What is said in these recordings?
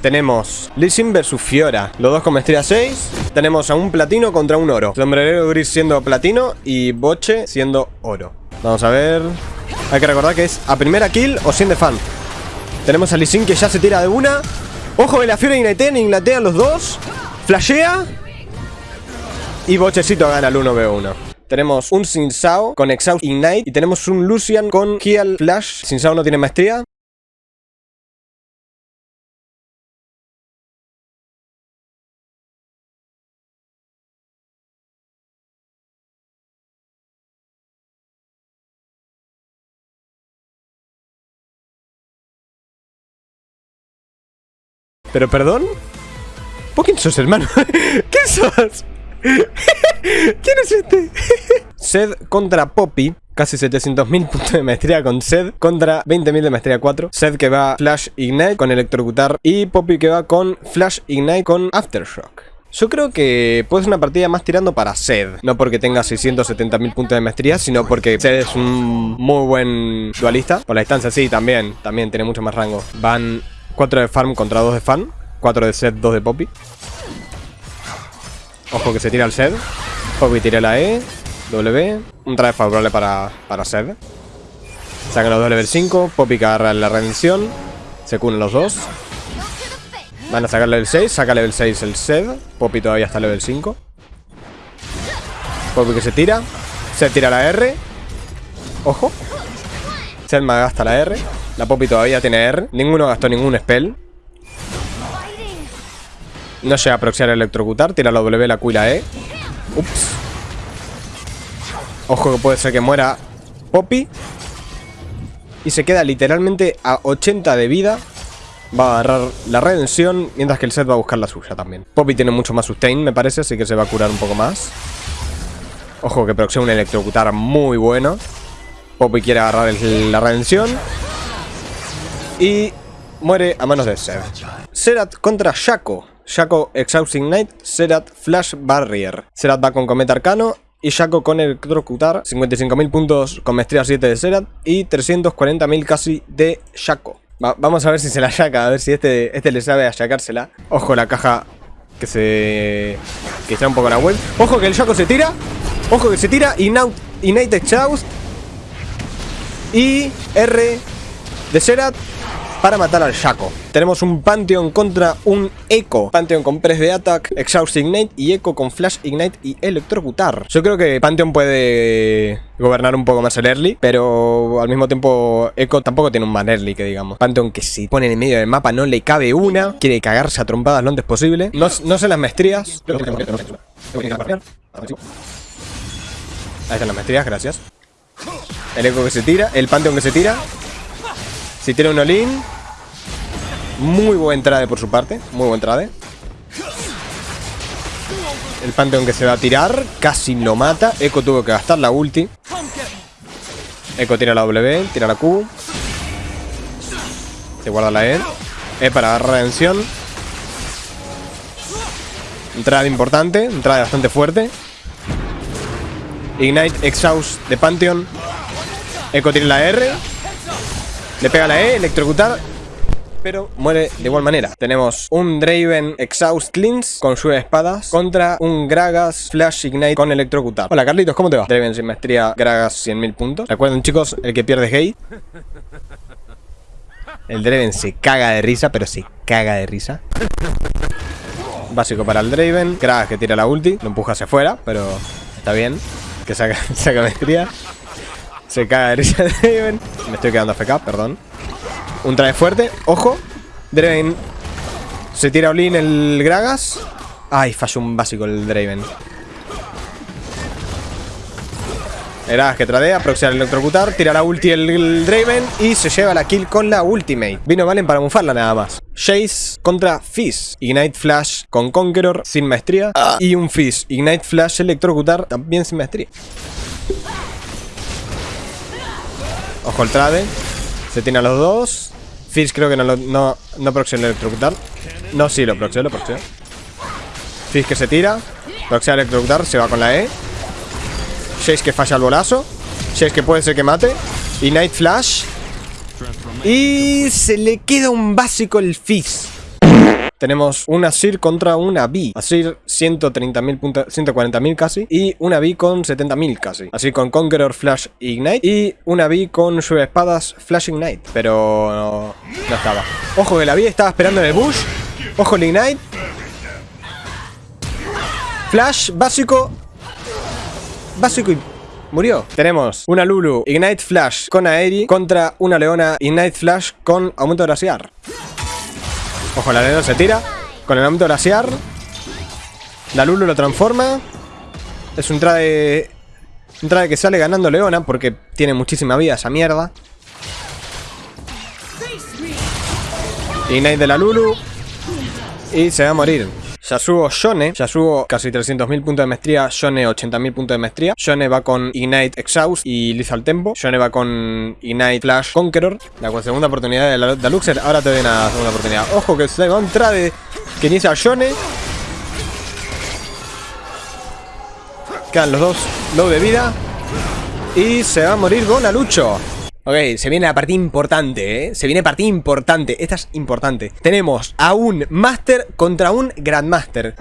Tenemos Lee Sin versus Fiora. Los dos con maestría 6. Tenemos a un platino contra un oro. Sombrerero gris siendo platino y Boche siendo oro. Vamos a ver. Hay que recordar que es a primera kill o sin de fan. Tenemos a Lee que ya se tira de una. Ojo que la Fiora Ignitea, Ignitea los dos. Flashea. Y Bochecito gana el 1v1. Tenemos un Sin Sao con Exhaust Ignite. Y tenemos un Lucian con Heal Flash. Sin Sao no tiene maestría. ¿Pero perdón? ¿Por quién sos, hermano? ¿Qué sos? ¿Quién es este? Sed contra Poppy. Casi 700.000 puntos de maestría con Sed contra 20.000 de maestría 4. Sed que va Flash Ignite con Electrocutar y Poppy que va con Flash Ignite con Aftershock. Yo creo que puede ser una partida más tirando para Sed. No porque tenga 670.000 puntos de maestría, sino porque Sed es un muy buen dualista. Por la distancia sí, también. También tiene mucho más rango. Van 4 de farm contra 2 de fan. 4 de Sed, 2 de Poppy. Ojo que se tira el Sed. Poppy tira la E. W. Un traje favorable para, para Sed. Sacan los dos level 5. Poppy agarra la redención. Se cunen los dos. Van a sacar level 6. Saca level 6 el Sed. Poppy todavía está level 5. Poppy que se tira. Sed tira la R. Ojo. Sed me gasta la R. La Poppy todavía tiene R. Ninguno gastó ningún spell. No llega a proxiar electrocutar. Tira la W, la Q y la E. Ups. Ojo que puede ser que muera Poppy. Y se queda literalmente a 80 de vida. Va a agarrar la redención. Mientras que el set va a buscar la suya también. Poppy tiene mucho más sustain, me parece. Así que se va a curar un poco más. Ojo que proxea un electrocutar muy bueno. Poppy quiere agarrar la redención. Y muere a manos de Sed. Serat contra Shaco. Shaco Exhaust Ignite, Serat Flash Barrier. Serat va con Cometa Arcano y Shaco con Electrocutar. 55.000 puntos con Maestría 7 de Serat y 340.000 casi de Shaco. Va- vamos a ver si se la shaca, a ver si este, este le sabe a shacársela. Ojo la caja que se... que está un poco la web. Ojo que el Shaco se tira. Ojo que se tira. Ignite, Ignite Exhaust. Y R de Serat para matar al Shaco. Tenemos un Pantheon contra un Echo. Pantheon con Press de Attack, Exhaust Ignite y Echo con Flash Ignite y Electrocutar. Yo creo que Pantheon puede gobernar un poco más el early, pero al mismo tiempo Echo tampoco tiene un man early que digamos. Pantheon que si pone en el medio del mapa no le cabe una, quiere cagarse a trompadas lo antes posible. No, no sé las maestrías. Ahí están las maestrías, gracias. El Echo que se tira, el Pantheon que se tira. Si tiene un all-in. Muy buen trade por su parte. Muy buen trade. El Pantheon que se va a tirar. Casi lo mata. Echo tuvo que gastar la ulti. Echo tira la W. Tira la Q. Se guarda la E. E para agarrar redención. Entrada importante. Entrada bastante fuerte. Ignite Exhaust de Pantheon. Echo tira la R. Le pega la E, electrocutar. Pero muere de igual manera. Tenemos un Draven Exhaust Cleanse con lluvia espadas contra un Gragas Flash Ignite con electrocutar. Hola Carlitos, ¿cómo te va? Draven sin maestría, Gragas 100.000 puntos. Recuerden chicos, el que pierde es gay. El Draven se caga de risa, pero se caga de risa. Básico para el Draven. Gragas que tira la ulti, lo empuja hacia afuera, pero está bien. Que saca, saca maestría. Se caga de risa Draven. Me estoy quedando FK, perdón. Un traje fuerte. Ojo. Draven. Se tira Olin el Gragas. Ay, falló un básico el Draven. Gragas que tradea, proxy al electrocutar, tira la ulti el, el Draven y se lleva la kill con la ultimate. Vino Valen para bufarla nada más. Jace contra Fizz. Ignite Flash con Conqueror sin maestría. Y un Fizz. Ignite Flash electrocutar también sin maestría. Ojo el trade. Se tiene a los dos. Fizz creo que no lo no, no proxy el electrocutar. No, sí, lo proxy, lo proxy. Fizz que se tira. Proxy al electrocutar, se va con la E. Jace que falla el bolazo. Jace que puede ser que mate. Y Night Flash. Y se le queda un básico el Fizz. Tenemos una Sir contra una B. Asir 130.000 puntos, 140.000 casi. Y una B con 70.000 casi. Así con Conqueror Flash Ignite. Y una B con sus espadas Flash Ignite. Pero no, estaba. Ojo que la B estaba esperando en el bush. Ojo el Ignite. Flash básico. Básico y Murió. Tenemos una Lulu Ignite Flash con Aeri contra una Leona Ignite Flash con aumento glaciar. Ojo, la Leona se tira con el aumento glaciar. La Lulu lo transforma. Es un trade... Un trade que sale ganando Leona porque tiene muchísima vida esa mierda. Ignite de la Lulu. Y se va a morir. Yasuo Shone, Yasuo casi 300.000 puntos de maestría, Shone 80.000 puntos de maestría. Shone va con Ignite Exhaust y Lethal Tempo. Shone va con Ignite Flash Conqueror. La segunda oportunidad de la Luxer, ahora te doy una segunda oportunidad. Ojo que se va a de que inicia Shone. Quedan los dos low de vida. Y se va a morir Gonalucho. Ok, se viene la partida importante, ¿eh? Se viene partida importante. Esta es importante. Tenemos a un Master contra un Grandmaster.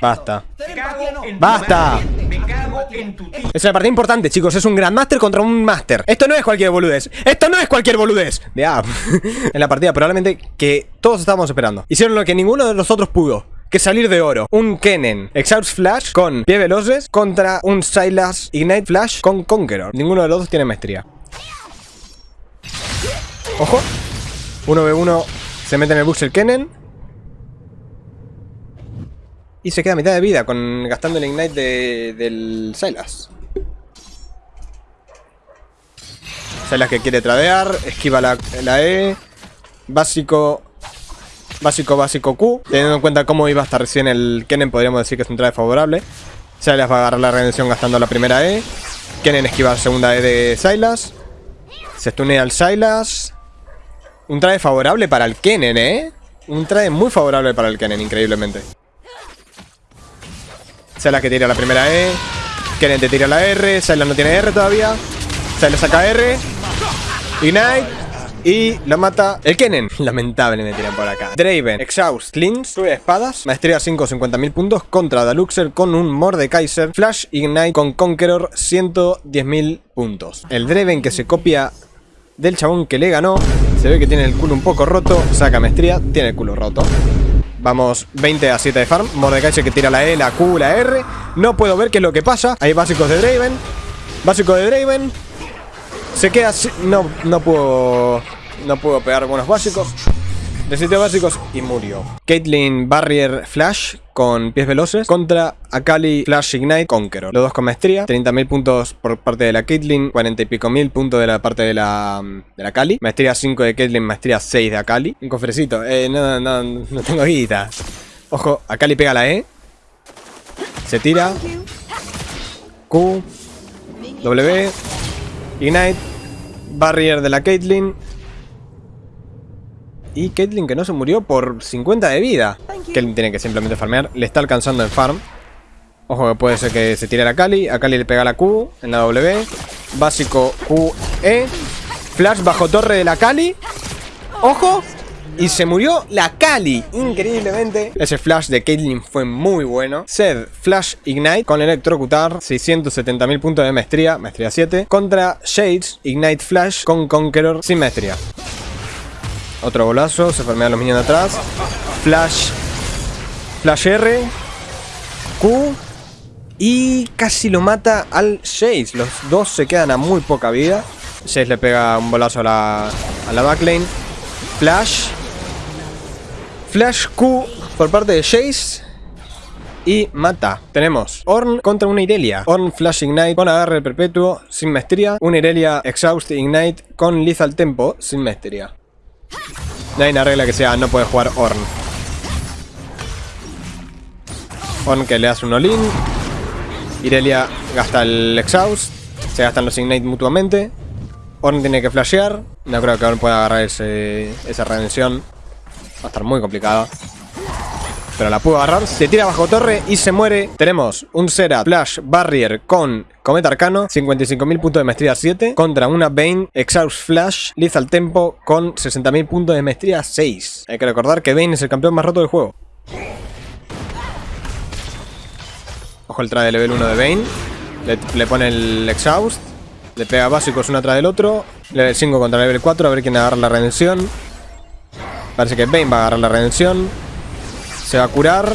Basta. ¡Basta! Es una partida importante, chicos. Es un Grandmaster contra un Master. Esto no es cualquier boludez. Esto no es cualquier boludez. De app. en la partida probablemente que todos estábamos esperando. Hicieron lo que ninguno de nosotros pudo. Que salir de oro. Un Kennen Exhaust Flash con pie veloces contra un Silas Ignite Flash con Conqueror. Ninguno de los dos tiene maestría. Ojo. 1v1 se mete en el bus el Kennen. Y se queda a mitad de vida con gastando el Ignite de, del Silas. Silas que quiere tradear, esquiva la, la E. Básico, básico, básico Q. Teniendo en cuenta cómo iba hasta recién el Kennen, podríamos decir que es un trade favorable. Silas va a agarrar la redención gastando la primera E. Kennen esquiva la segunda E de Silas. Se stunea al Silas. Un trade favorable para el Kennen, ¿eh? Un trade muy favorable para el Kennen, increíblemente. Silas que tira la primera E. Kennen te tira la R. Silas no tiene R todavía. Silas saca R. Ignite. Y lo mata el Kennen. Lamentable me tiran por acá. Draven, Exhaust, Cleans, sube espadas. Maestría 5, 50.000 puntos. Contra Daluxer con un Mordekaiser. Flash, Ignite con Conqueror, 110.000 puntos. El Draven que se copia del chabón que le ganó. Se ve que tiene el culo un poco roto. Saca maestría, tiene el culo roto. Vamos 20 a 7 de farm. Mordecai que tira la E, la Q, la R. No puedo ver qué es lo que pasa. Hay básicos de Draven. Básico de Draven. Se queda. No, no puedo. No puedo pegar buenos básicos. De básicos y murió. Caitlyn Barrier Flash con pies veloces contra Akali Flash Ignite Conqueror. Los dos con maestría. 30.000 puntos por parte de la Caitlyn. 40 y pico mil puntos de la parte de la, de la Kali. Maestría 5 de Caitlyn, maestría 6 de Akali. Un cofrecito. Eh, no, no, no tengo guita. Ojo, Akali pega la E. Se tira. Q. W. Ignite. Barrier de la Caitlyn. Y Caitlyn que no se murió por 50 de vida. Caitlyn tiene que simplemente farmear. Le está alcanzando en farm. Ojo que puede ser que se tire la Kali. A Kali le pega la Q en la W. Básico Q, E. Flash bajo torre de la Kali. Ojo. Y se murió la Kali, increíblemente. Ese flash de Caitlyn fue muy bueno. Sed, Flash Ignite con electrocutar. 670.000 puntos de maestría, maestría 7. Contra Shades, Ignite Flash con Conqueror sin maestría. Otro golazo, se farmean los minions atrás. Flash. Flash R. Q. Y casi lo mata al Chase. Los dos se quedan a muy poca vida. Chase le pega un bolazo a la, a la backlane. Flash. Flash Q por parte de Chase. Y mata. Tenemos Orn contra una Irelia. Orn Flash Ignite con agarre perpetuo sin maestría. Una Irelia Exhaust Ignite con Lethal Tempo sin maestría. No hay una regla que sea no puede jugar Orn. Orn que le hace un all Irelia gasta el Exhaust. Se gastan los Ignite mutuamente. Orn tiene que flashear. No creo que Orn pueda agarrar esa redención. Va a estar muy complicada. Pero la pudo agarrar. Se tira bajo torre y se muere. Tenemos un Sera Flash Barrier con Cometa Arcano. 55.000 puntos de maestría 7. Contra una Bane Exhaust Flash Lethal Tempo con 60.000 puntos de maestría 6. Hay que recordar que Bane es el campeón más roto del juego. Ojo el trade de level 1 de Bane. Le, le pone el Exhaust. Le pega básicos uno atrás del otro. Level 5 contra level 4. A ver quién agarra la redención. Parece que Bane va a agarrar la redención. Se va a curar.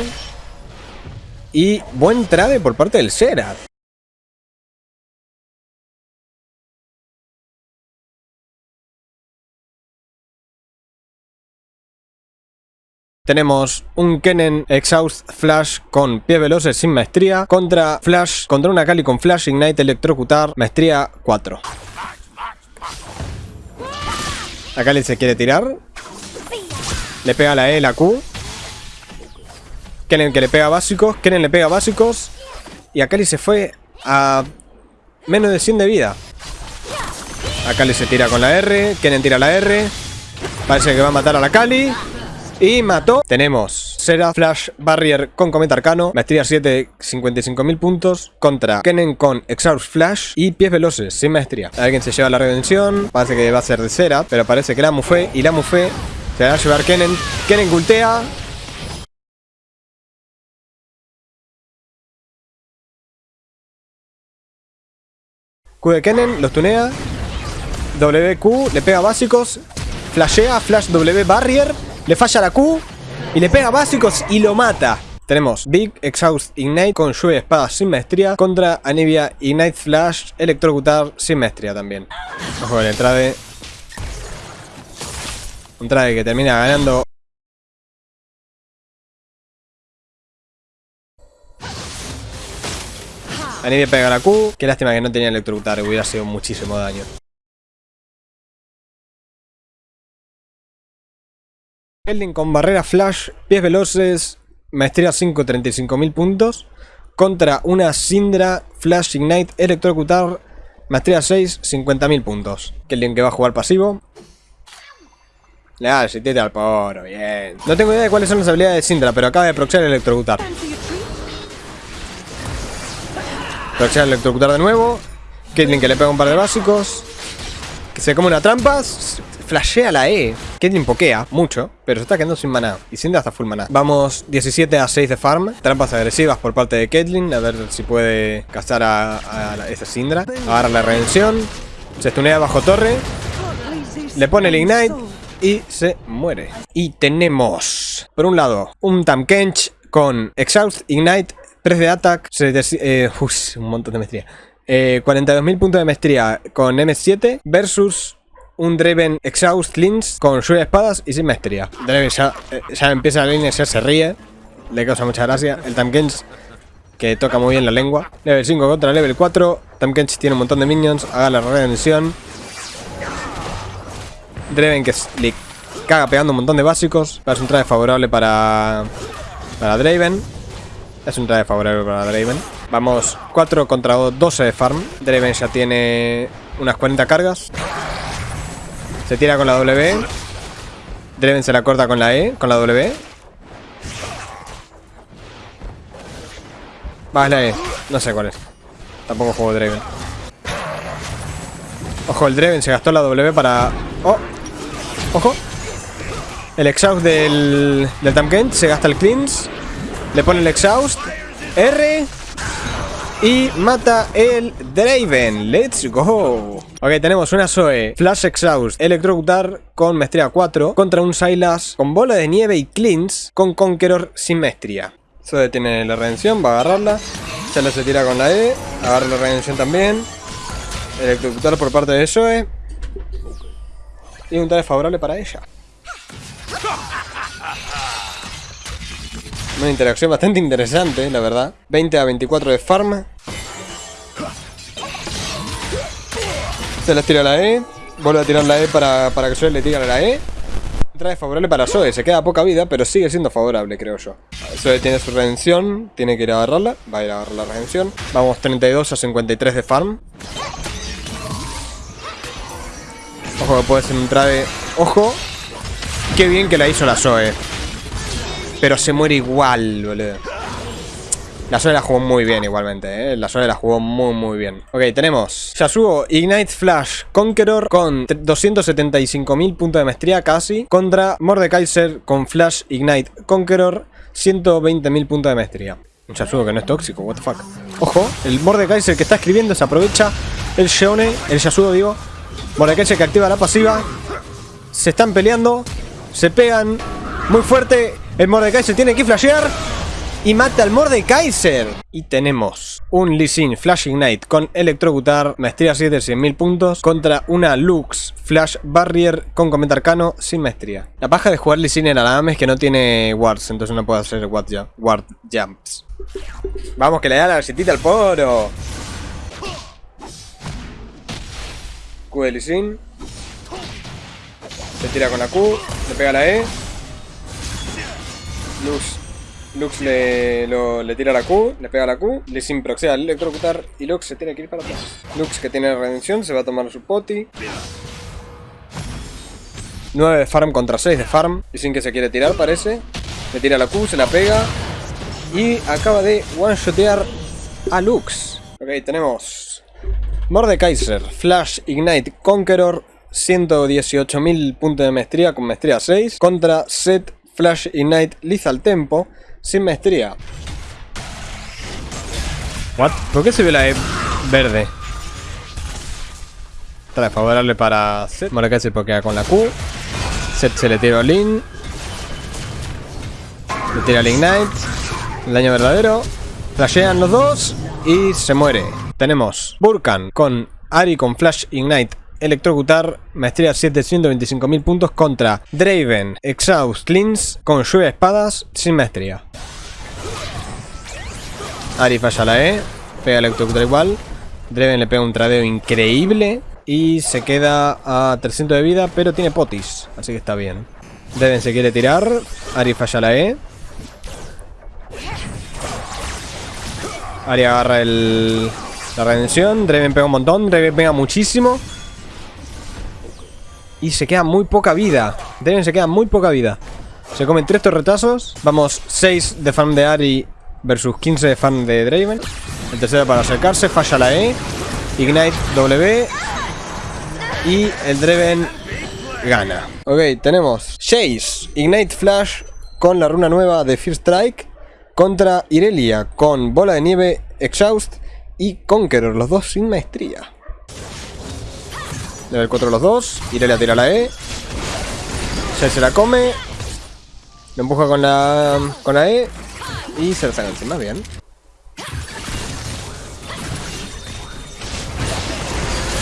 Y buen trade por parte del Serat. Tenemos un Kennen Exhaust Flash con pies veloces sin maestría contra Flash, contra una Kali con Flash Ignite Electrocutar, maestría 4. La Kali se quiere tirar. Le pega la E, la Q. Kennen que le pega básicos, Kennen le pega básicos. Y Akali se fue a menos de 100 de vida. Akali se tira con la R, Kennen tira la R. Parece que va a matar a la Kali. Y mató. Tenemos Sera Flash Barrier con Cometa Arcano. Maestría 7, 55.000 puntos. Contra Kennen con Exhaust Flash. Y pies veloces, sin maestría. Alguien se lleva la redención. Parece que va a ser de Sera. Pero parece que la Mufé. Y la Mufé se va a llevar Kennen. Kennen gultea. Q de Kennen, los tunea. WQ, le pega básicos. Flashea, Flash W Barrier. Le falla la Q. Y le pega básicos y lo mata. Tenemos Big Exhaust Ignite con lluvia de espadas sin maestría contra Anivia Ignite Flash Electrocutar sin maestría también. Ojo el trade. Un trade que termina ganando. Anivia pega la Q. Qué lástima que no tenía electrocutar, hubiera sido muchísimo daño. Keldin con barrera flash, pies veloces, maestría 5, 35.000 puntos. Contra una Syndra Flash Ignite Electrocutar, maestría 6, 50.000 puntos. Keldin que va a jugar pasivo. Le da el al poro, bien. No tengo idea de cuáles son las habilidades de Syndra, pero acaba de proxear electrocutar. Proxear electrocutar de nuevo. Ketlin que le pega un par de básicos. Que se come una trampa. Flashea la E. Ketlin pokea mucho, pero se está quedando sin maná. Y sin hasta full maná. Vamos 17 a 6 de farm. Trampas agresivas por parte de Ketlin. A ver si puede gastar a, a, esta Syndra. Agarra la redención. Se estunea bajo torre. Le pone el Ignite. Y se muere. Y tenemos, por un lado, un Tamkench con Exhaust, Ignite, 3 de attack, eh, un montón de maestría. Eh, 42.000 puntos de maestría con M7 versus un Draven Exhaust Lins con de espadas y sin maestría. Draven ya, eh, ya empieza la línea, ya se ríe, le causa mucha gracia. El Tamkench que toca muy bien la lengua. Level 5 contra level 4. Tamkench tiene un montón de minions, haga la redención. Draven que le caga pegando un montón de básicos. Parece un traje favorable para, para Draven. Es un trade favorable para Draven. Vamos 4 contra 12 de farm. Draven ya tiene unas 40 cargas. Se tira con la W. Draven se la corta con la E, con la W. Va, es la E. No sé cuál es. Tampoco juego Draven. Ojo, el Draven se gastó la W para... ¡Oh! ¡Ojo! El exhaust del, del Tamkent se gasta el cleanse. Le pone el exhaust. R. Y mata el Draven. Let's go. Ok, tenemos una Zoe Flash Exhaust Electrocutar con maestría 4 contra un Silas con bola de nieve y cleans con Conqueror sin maestría. Zoe tiene la redención, va a agarrarla. Silas se tira con la E, agarra la redención también. Electrocutar por parte de Zoe. Y un tal favorable para ella. Una interacción bastante interesante, la verdad. 20 a 24 de farm. Se les tira la E. Vuelve a tirar la E para, para que suele le tire la E. Trae favorable para Zoe, se queda poca vida, pero sigue siendo favorable, creo yo. Zoe tiene su redención, tiene que ir a agarrarla, va a ir a agarrar la redención. Vamos 32 a 53 de farm. Ojo que puede ser un trade. Ojo. Qué bien que la hizo la Zoe. Pero se muere igual, boludo. La Zoe la jugó muy bien igualmente, ¿eh? La Zoe la jugó muy muy bien. Ok, tenemos Yasuo Ignite Flash Conqueror con 275.000 puntos de maestría casi. Contra Mordekaiser con Flash Ignite Conqueror 120.000 puntos de maestría. Un Yasuo que no es tóxico, what the fuck. Ojo, el Mordekaiser que está escribiendo se aprovecha el Sheone, el Yasuo digo. Mordekaiser que activa la pasiva. Se están peleando, se pegan muy fuerte. El Mordekaiser tiene que flashear y mata al Mordekaiser. Y tenemos un Lee Sin Flash Ignite con Electrocutar, maestría 7, 100.000 puntos, contra una Lux Flash Barrier con Cometa Arcano sin maestría. La paja de jugar Lee Sin en Alam es que no tiene wards, entonces no puede hacer ward, ward jumps. Vamos, que le da la galletita al poro. Q de Lee Sin. Se tira con la Q, le pega la E. Luz Lux le, tira la Q, le pega la Q, le sin proxea al electrocutar y Lux se tiene que ir para atrás. Lux que tiene redención se va a tomar su poti. 9 de farm contra 6 de farm. Y sin que se quiere tirar parece. Le tira la Q, se la pega. Y acaba de one-shotear a Lux. Ok, tenemos Mordekaiser, Flash Ignite Conqueror, 118.000 puntos de maestría con maestría 6. Contra Set Flash Ignite Lethal Tempo, sin maestría. What? ¿Por qué se ve la E verde? Trae favorable para Set. Mordecai se pokea con la Q. Set se le tira Lin. Le tira el Ignite. El daño verdadero. Flashean los dos. Y se muere. Tenemos Burkan con Ari con Flash Ignite Electrocutar, maestría 7, 125.000 puntos contra Draven, Exhaust, Cleans con lluvia de espadas sin maestría. Ari falla la E, pega electrocutar igual. Draven le pega un tradeo increíble y se queda a 300 de vida, pero tiene potis, así que está bien. Draven se quiere tirar, Ari falla la E. Ari agarra el, la redención, Draven pega un montón, Draven pega muchísimo. Y se queda muy poca vida. Draven se queda muy poca vida. Se comen 3 torretazos. Vamos 6 de farm de Ari versus 15 de farm de Draven. El tercero para acercarse. Falla la E. Ignite W. Y el Draven gana. Ok, tenemos Chase. Ignite Flash con la runa nueva de Fear Strike. Contra Irelia con bola de nieve, Exhaust y Conqueror. Los dos sin maestría. Level 4 los dos. Irelia tira la E. Ya se la come. Lo empuja con la, con la E. Y se la saca encima, bien.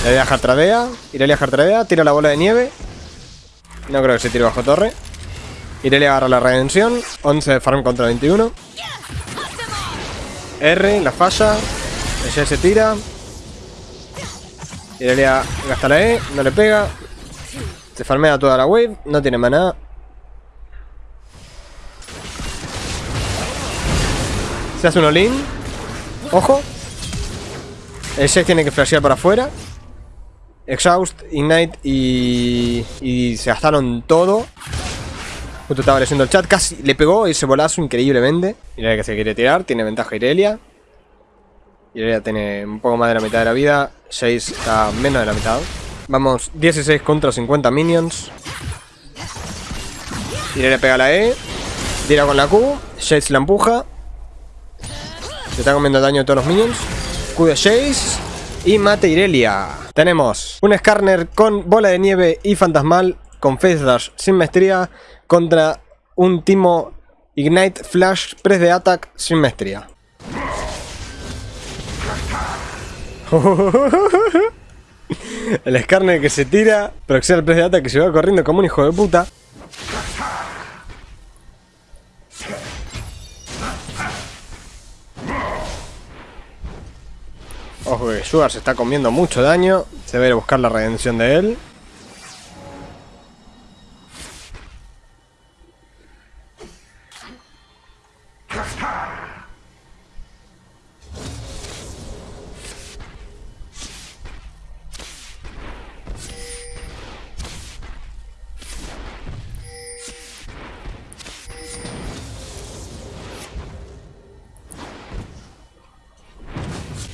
Irelia Hartradea. Irelia Hartradea. Tira la bola de nieve. No creo que se tire bajo torre. Irelia agarra la redención. 11 de farm contra 21. R, la falla. Ella se tira. Irelia gasta la E, no le pega. Se farmea toda la wave, no tiene maná. Se hace un all-in. Ojo. El 6 tiene que flashear para afuera. Exhaust, Ignite y, y se gastaron todo. Justo estaba leyendo el chat. Casi le pegó ese bolazo increíblemente. Irelia que se quiere tirar. Tiene ventaja Irelia. Irelia tiene un poco más de la mitad de la vida. 6 está menos de la mitad. Vamos 16 contra 50 minions. Irelia pega la E. Tira con la Q. Shades la empuja. Se está comiendo daño a todos los minions. Q de Shades. Y mate Irelia. Tenemos un Skarner con bola de nieve y fantasmal. Con Face Dash sin maestría. Contra un Timo Ignite Flash Press de Attack sin maestría. el Skarner que se tira, proxea el press de Attack que se va corriendo como un hijo de puta. Ojo que Sugar se está comiendo mucho daño. Se va buscar la redención de él.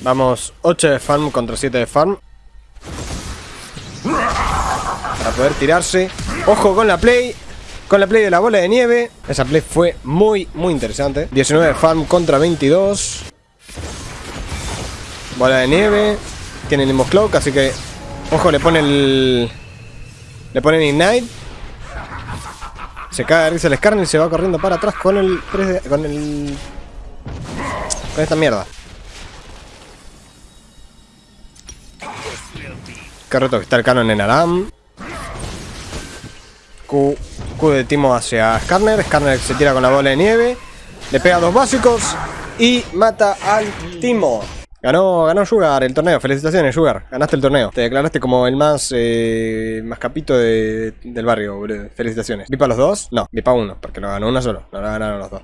Vamos 8 de farm contra 7 de farm. Para poder tirarse. Ojo con la play. Con la play de la bola de nieve. Esa play fue muy, muy interesante. 19 de farm contra 22. Bola de nieve. Tiene el Cloak, así que... Ojo, le pone el... Le ponen Ignite. Se cae de risa el Skarner y se va corriendo para atrás con el... Con el... Con esta mierda. Carreto que está el canon en Aram. Q, Q de Timo hacia Skarner. Skarner se tira con la bola de nieve. Le pega dos básicos. Y mata al Timo. Ganó, ganó Sugar el torneo. Felicitaciones, Sugar. Ganaste el torneo. Te declaraste como el más eh, más capito de, del barrio, boludo. Felicitaciones. ¿Vipa los dos? No, Vipa uno, porque lo ganó uno solo. No lo ganaron los dos.